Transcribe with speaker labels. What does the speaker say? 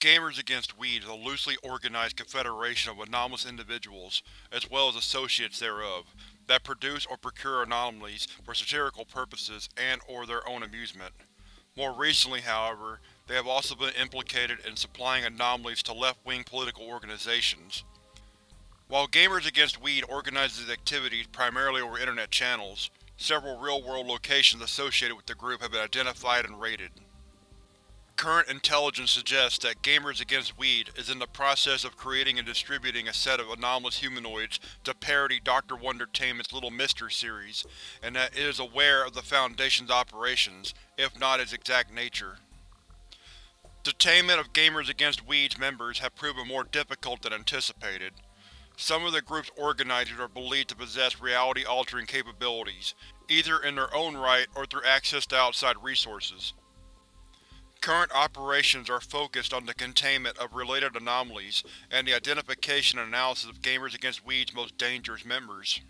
Speaker 1: Gamers Against Weed is a loosely organized confederation of anomalous individuals, as well as associates thereof, that produce or procure anomalies for satirical purposes and or their own amusement. More recently, however, they have also been implicated in supplying anomalies to left-wing political organizations. While Gamers Against Weed organizes its activities primarily over Internet channels, several real-world locations associated with the group have been identified and raided. Current intelligence suggests that Gamers Against Weed is in the process of creating and distributing a set of anomalous humanoids to parody Dr. Wondertainment's Little Mister series, and that it is aware of the Foundation's operations, if not its exact nature. Detainment of Gamers Against Weed's members have proven more difficult than anticipated. Some of the group's organizers are believed to possess reality-altering capabilities, either in their own right or through access to outside resources. Current operations are focused on the containment of related anomalies and the identification and analysis of Gamers Against Weed's most dangerous members.